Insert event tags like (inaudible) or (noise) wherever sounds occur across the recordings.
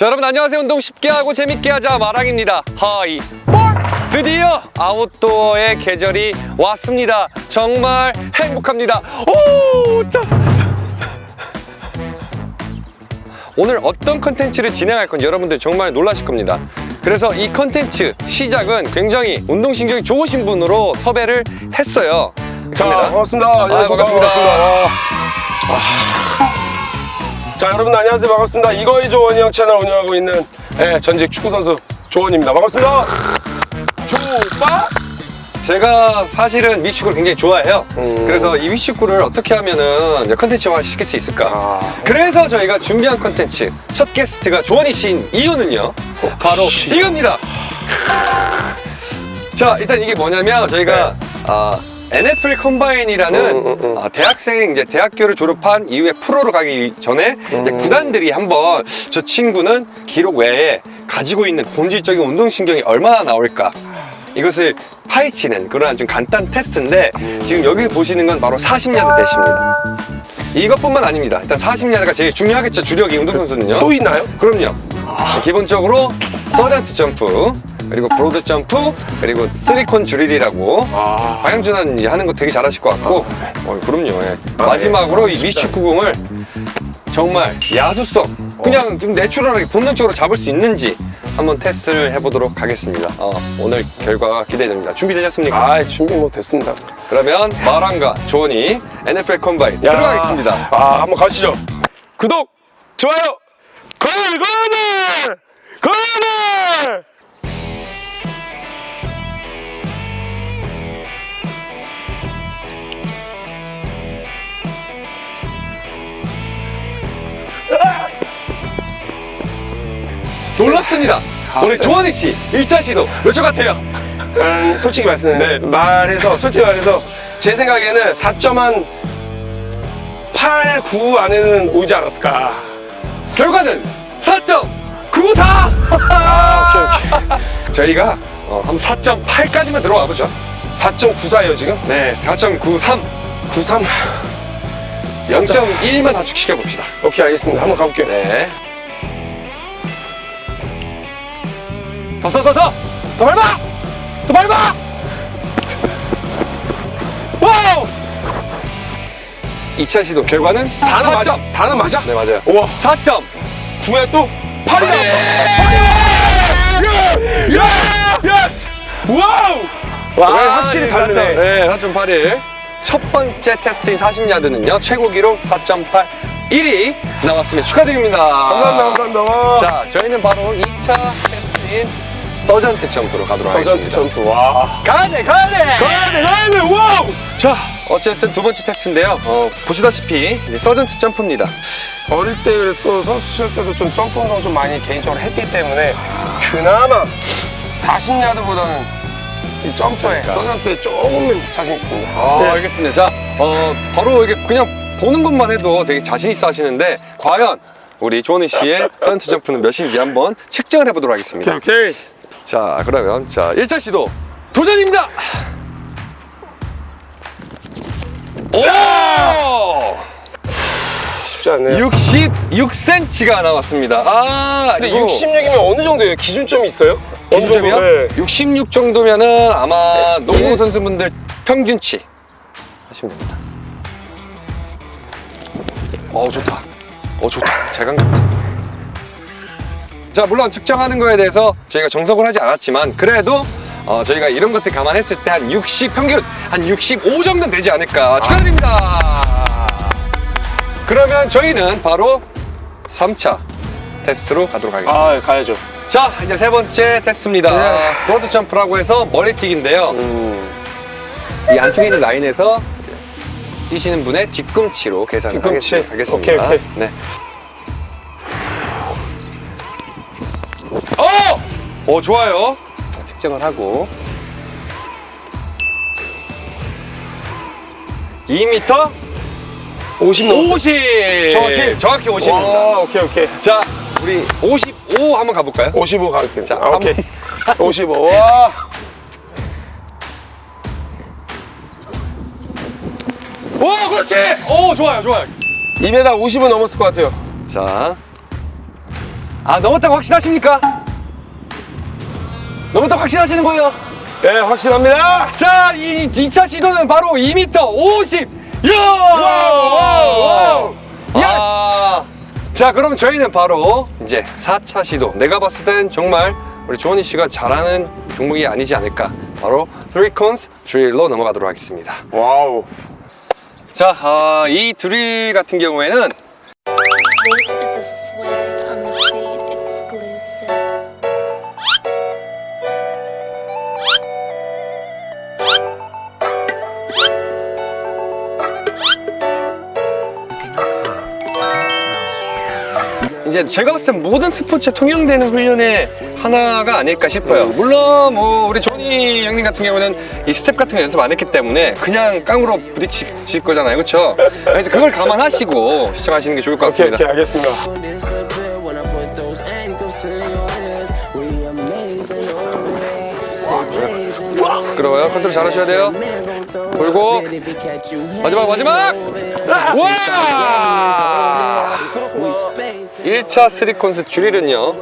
자 여러분 안녕하세요 운동 쉽게 하고 재밌게 하자 마랑입니다 하이 볼 드디어 아웃도어의 계절이 왔습니다 정말 행복합니다 오 짜. 오늘 어떤 컨텐츠를 진행할 건지 여러분들 정말 놀라실 겁니다 그래서 이 컨텐츠 시작은 굉장히 운동신경이 좋으신 분으로 섭외를 했어요 자. 반갑습니다. 안녕하십니까. 반갑습니다. 반갑습니다. 아. 자, 여러분 안녕하세요. 반갑습니다. 이거이 조원이 형 채널 운영하고 있는 예, 전직 축구선수 조원입니다. 반갑습니다. 조빠? 제가 사실은 미식구를 굉장히 좋아해요. 음. 그래서 이 미식구를 어떻게 하면은 컨텐츠화 시킬 수 있을까? 아. 그래서 저희가 준비한 컨텐츠 첫 게스트가 씨인 이유는요. 바로 씨. 이겁니다. 자, 일단 이게 뭐냐면 저희가 아, NFL combine이라는 네. 음, 음, 음. 아, 대학생 이제 대학교를 졸업한 이후에 프로로 가기 전에 이제 음. 구단들이 한번 저 친구는 기록 외에 가지고 있는 본질적인 운동신경이 얼마나 나올까 이것을 파헤치는 그러한 좀 간단 테스트인데 음. 지금 여기 보시는 건 바로 40야드 대시입니다. 이것뿐만 아닙니다. 일단 40야드가 제일 중요하겠죠. 주력이 운동선수는요. 또 있나요? 그럼요. 기본적으로 서전트 점프 그리고 broad jump 그리고 three-cone drill이라고 아. 방향전환 하는 거 되게 잘하실 것 같고 어, 그럼요. 예. 아, 마지막으로 예. 이 미식축구공을 정말 야수성 그냥 좀 내추럴하게 본능적으로 잡을 수 있는지 한번 테스트를 해보도록 하겠습니다. 어, 오늘 결과가 기대됩니다. 준비되셨습니까? 아, 준비 뭐 됐습니다. 그러면 마랑과 조원이 NFL combine 야. 들어가겠습니다. 아, 한번 가시죠. 구독, 좋아요, 걸걸을! 걸걸! 놀랍습니다. 우리 쎄. 조원희 씨 1차 시도 몇 초 같아요? 음, 솔직히 말씀 네. 말해서 솔직히 말해서 제 생각에는 4.한 8, 9 안에는 오지 않았을까. 결과는 4.94! 아, 오케이, 오케이. (laughs) 저희가 어, 한 4.8까지만 들어와 보죠. 4.94예요, 지금? 네, 4.93, 93. 0.1만 단축시켜 봅시다. 오케이, 알겠습니다. 한번 가볼게요. 네. 더, 더, 더, 더! 더 밟아! 더 밟아! 와우! 2차 시도 결과는 4는 4점. 맞아. 4는 맞아. 네, 맞아요. 우와. 4점. 9에 또 8이다. 예! 야! 야! 와우! 와, 확실히 다르네. 네, 4.81. 첫 번째 테스트인 40야드는요, 최고 기록 4.8. 1위 나왔습니다. 축하드립니다. 감사합니다, 감사합니다. 자, 저희는 바로 2차 테스트인 서전트 점프로 가도록 서전트 하겠습니다. 점프. 와. 가야 돼, 가야 돼! 가야 돼, 가야 돼. 와우! 자, 어쨌든 두 번째 테스트인데요. 어, 보시다시피 이제 서전트 점프입니다. 어릴 때 또 선수 시절 때도 좀 점프 운동 좀 많이 개인적으로 했기 때문에 그나마 40야드보다는 이 점프에 그러니까. 서전트에 조금 자신 있습니다. 아, 네. 알겠습니다. 자, 어, 바로 이게 그냥 보는 것만 해도 되게 자신 있어 하시는데, 과연 우리 조은희 씨의 (laughs) 서전트 점프는 몇인지 한번 측정을 해보도록 하겠습니다. 오케이, 오케이. 자, 그러면 자, 1차 시도 도전입니다! 오! 쉽지 않네요. 66cm가 나왔습니다. 아, 근데 이거 66이면 어느 정도예요? 기준점이 있어요? 기준점이요? 네. 66 정도면은 아마 농구 선수분들 평균치 하시면 됩니다. 어 좋다. 어 좋다. 잘 감겼다. 자 물론 측정하는 거에 대해서 저희가 정석을 하지 않았지만 그래도 어, 저희가 이런 것들 감안했을 때 한 60 평균 한 65 정도는 되지 않을까 축하드립니다. 그러면 저희는 바로 3차 테스트로 가도록 하겠습니다. 아, 가야죠. 자 이제 세 번째 테스트입니다 네. broad jump라고 해서 멀리뛰기인데요 음. 이 안쪽에 있는 라인에서 뛰시는 분의 뒤꿈치로 계산을 뒤꿈치. 하겠- 하겠습니다 오케이, 오케이. 네. 오 좋아요 자, 측정을 하고 2m 50 넘었어요. 50 정확히? 정확히 50입니다 와, 오케이, 오케이. 자 우리 55 한번 가볼까요? 55 갈게요. 자, 아, 오케이. 55. (laughs) 와. 오 그렇지 오 좋아요 좋아요 2m 50은 넘었을 것 같아요. 자 아 넘었다고 확신하십니까? 넘었다고 확신하시는 거예요? 네, 확신합니다. 자, 이 2차 시도는 바로 2m 50. 야! 와우, 와우. 야! 자, 그럼 저희는 바로 이제 4차 시도. 내가 봤을 땐 정말 우리 조원희 씨가 잘하는 종목이 아니지 않을까. 바로 3 cones 드릴로 넘어가도록 하겠습니다. 와우. 자, 아, 이 드릴 같은 경우에는 이제 제가 봤을 땐 모든 스포츠에 통용되는 훈련의 하나가 아닐까 싶어요. 물론 뭐 우리 조니 형님 같은 경우는 이 스텝 같은 거 연습 안 했기 때문에 그냥 깡으로 부딪힐 거잖아요. 그렇죠? 그래서 그걸 감안하시고 시청하시는 게 좋을 것 오케이, 같습니다. 오케이, 알겠습니다. blazing always. 부끄러워요. 컨트롤 잘 하셔야 돼요. 돌고. 마지막 마지막! 와! We space 1차 스리콘스 줄일은요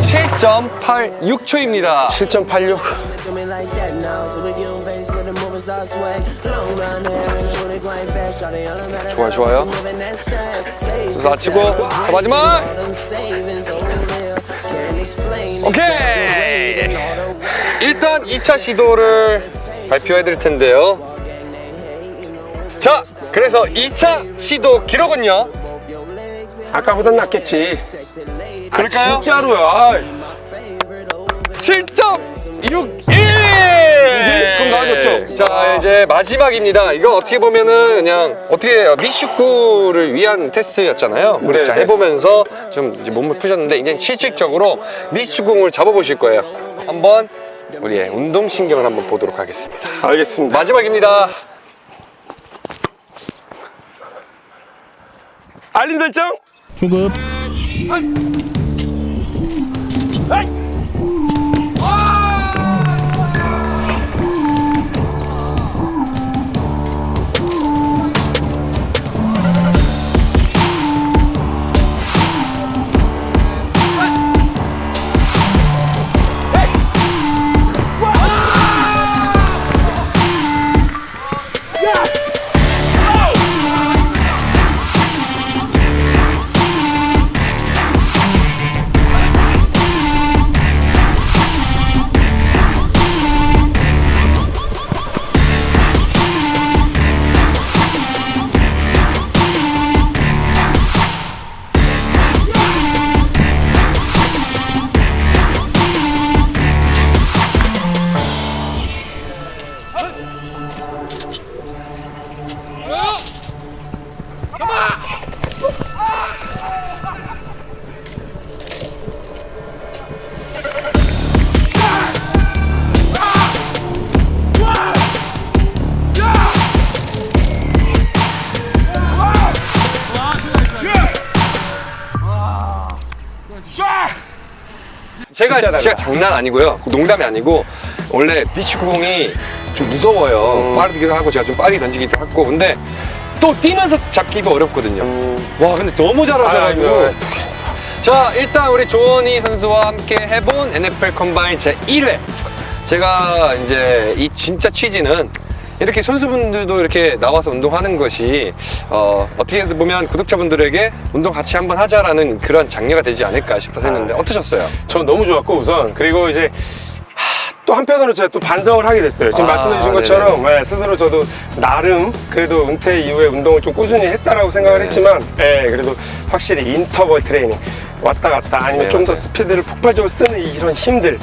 7.86초입니다 7.86. do me like that now. So we give 'em face with the moving star swag. Long brown hair and a booty grind fast. Shawty on the matter. 좋아요, 좋아요. 아치고 자, 마지막. 오케이 일단 2차 시도를 발표해 드릴 텐데요 자 그래서 2차 시도 기록은요 아까보단 낫겠지. 아, 그럴까요? 진짜로요. 아, 7.61 그럼 나아졌죠? 자 이제 마지막입니다 이거 어떻게 보면은 그냥 어떻게 해요 미식구를 위한 테스트였잖아요 우리 네, 자 네. 해보면서 좀 이제 몸을 푸셨는데 이제 실질적으로 미식구공을 잡아보실 거예요 한번 우리의 운동신경을 한번 보도록 하겠습니다 알겠습니다. 마지막입니다 알림 설정. 소급 제가 진짜. 장난 아니고요 농담이 아니고 원래 비치구공이 좀 무서워요 음. 빠르기도 하고 제가 좀 빠르게 던지기도 하고 근데 또 뛰면서 잡기도 어렵거든요 음. 와 근데 너무 잘하셔가지고. 자 일단 우리 조원희 선수와 함께 해본 NFL 컴바인 제 1회 제가 이제 이 진짜 취지는 이렇게 선수분들도 이렇게 나와서 운동하는 것이 어, 어떻게 보면 구독자분들에게 운동 같이 한번 하자라는 그런 장려가 되지 않을까 싶어서 했는데 아. 어떠셨어요? 전 너무 좋았고 우선 그리고 이제 하, 또 한편으로 제가 또 반성을 하게 됐어요. 지금 아, 말씀해 주신. 것처럼 네, 스스로 저도 나름 그래도 은퇴 이후에 운동을 좀 꾸준히 했다라고 생각을 네. 했지만 예, 그래도 확실히 인터벌 트레이닝 왔다 갔다 아니면 네, 좀더 맞아요. 스피드를 폭발적으로 쓰는 이런 힘들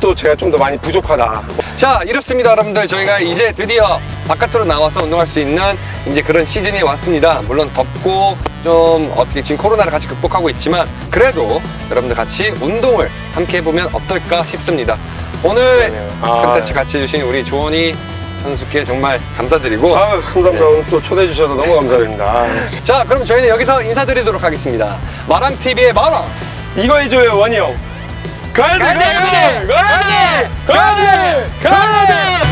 또 제가 좀 더 많이 부족하다. 자 이렇습니다 여러분들 저희가 이제 드디어 바깥으로 나와서 운동할 수 있는 이제 그런 시즌이 왔습니다 물론 덥고 좀 어떻게 지금 코로나를 같이 극복하고 있지만 그래도 여러분들 같이 운동을 함께 해보면 어떨까 싶습니다 오늘 그러네요. 아. 컨텐츠 같이 해주신 우리 조원희 선수께 정말 감사드리고 아유 감사합니다. 네. 또 초대해 주셔서 너무 감사드립니다. (laughs) 자 그럼 저희는 여기서 인사드리도록 하겠습니다 마랑TV의 마랑 이거 해줘요 원희 형. 가야돼 가야돼 가야돼 가야돼 가야돼